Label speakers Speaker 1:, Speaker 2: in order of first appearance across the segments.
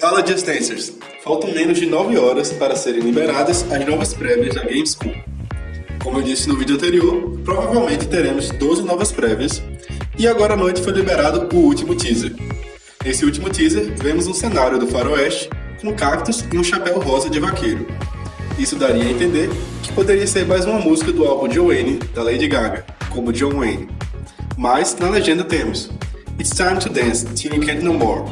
Speaker 1: Fala Just Dancers! Faltam menos de 9 horas para serem liberadas as novas prévias da Gamescom. Como eu disse no vídeo anterior, provavelmente teremos 12 novas prévias, e agora à noite foi liberado o último teaser. Nesse último teaser, vemos um cenário do faroeste com cactos e um chapéu rosa de vaqueiro. Isso daria a entender que poderia ser mais uma música do álbum Joanne da Lady Gaga, como John Wayne. Mas na legenda temos It's time to dance till you can't no more,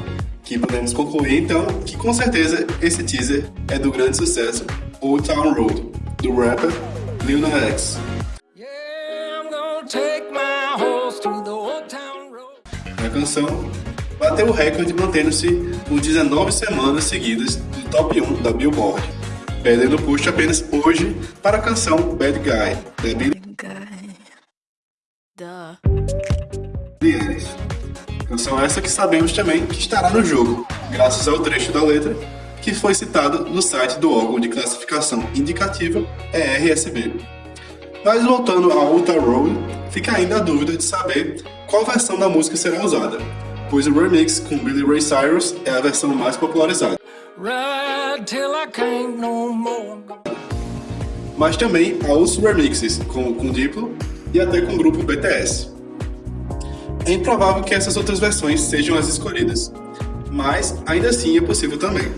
Speaker 1: que podemos concluir então que com certeza esse teaser é do grande sucesso Old Town Road, do rapper Lil Nas X. A canção bateu o recorde mantendo-se por 19 semanas seguidas no top 1 da Billboard, perdendo push apenas hoje para a canção Bad Guy, da Billie. Canção essa que sabemos também que estará no jogo, graças ao trecho da letra que foi citado no site do órgão de classificação indicativa ERSB. Mas voltando ao Ultra Road, fica ainda a dúvida de saber qual versão da música será usada, pois o remix com Billy Ray Cyrus é a versão mais popularizada. Mas também há outros remixes, com, com Diplo e até com o grupo BTS. É improvável que essas outras versões sejam as escolhidas, mas ainda assim é possível também.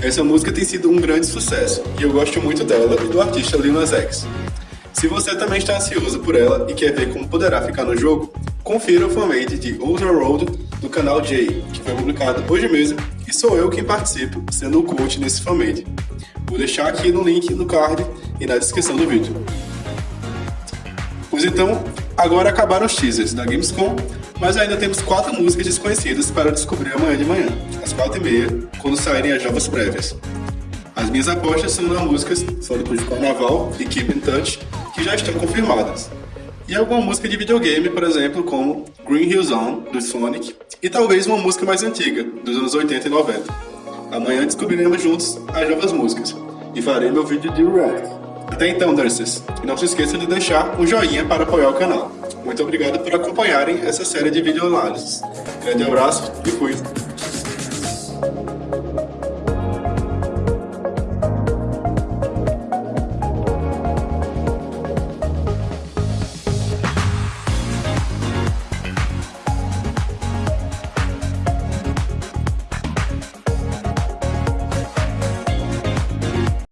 Speaker 1: Essa música tem sido um grande sucesso e eu gosto muito dela e do artista Lil Nas X. Se você também está ansioso por ela e quer ver como poderá ficar no jogo, confira o fanmade de Outer Road do canal J, que foi publicado hoje mesmo e sou eu quem participo, sendo o coach nesse fanmade. Vou deixar aqui no link no card e na descrição do vídeo. Pois então, agora acabaram os teasers da Gamescom, mas ainda temos quatro músicas desconhecidas para descobrir amanhã de manhã, às quatro e meia, quando saírem as novas prévias. As minhas apostas são nas músicas Sonic de Carnaval e Keep in Touch, que já estão confirmadas. E alguma música de videogame, por exemplo, como Green Hill Zone, do Sonic, e talvez uma música mais antiga, dos anos 80 e 90. Amanhã descobriremos juntos as novas músicas, e farei meu vídeo de react. Até então, nurses, e não se esqueça de deixar um joinha para apoiar o canal. Muito obrigado por acompanharem essa série de videoanálises. Grande abraço e fui!